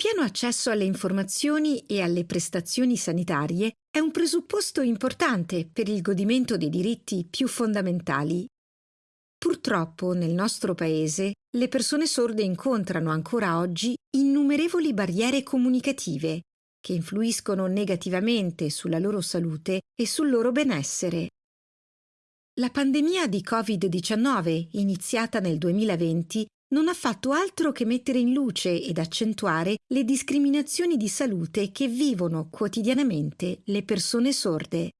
pieno accesso alle informazioni e alle prestazioni sanitarie è un presupposto importante per il godimento dei diritti più fondamentali. Purtroppo nel nostro paese le persone sorde incontrano ancora oggi innumerevoli barriere comunicative che influiscono negativamente sulla loro salute e sul loro benessere. La pandemia di Covid-19, iniziata nel 2020, non ha fatto altro che mettere in luce ed accentuare le discriminazioni di salute che vivono quotidianamente le persone sorde.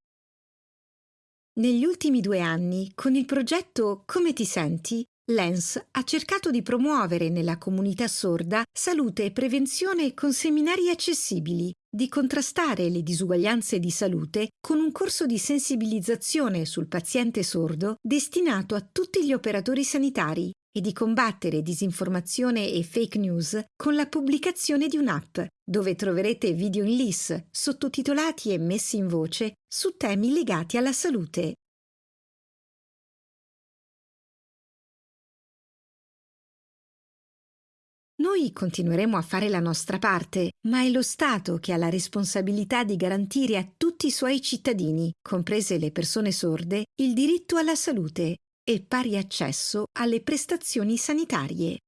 Negli ultimi due anni, con il progetto Come ti senti, Lens ha cercato di promuovere nella comunità sorda salute e prevenzione con seminari accessibili, di contrastare le disuguaglianze di salute con un corso di sensibilizzazione sul paziente sordo destinato a tutti gli operatori sanitari e di combattere disinformazione e fake news con la pubblicazione di un'app dove troverete video in LIS sottotitolati e messi in voce su temi legati alla salute. Noi continueremo a fare la nostra parte, ma è lo Stato che ha la responsabilità di garantire a tutti i suoi cittadini, comprese le persone sorde, il diritto alla salute e pari accesso alle prestazioni sanitarie.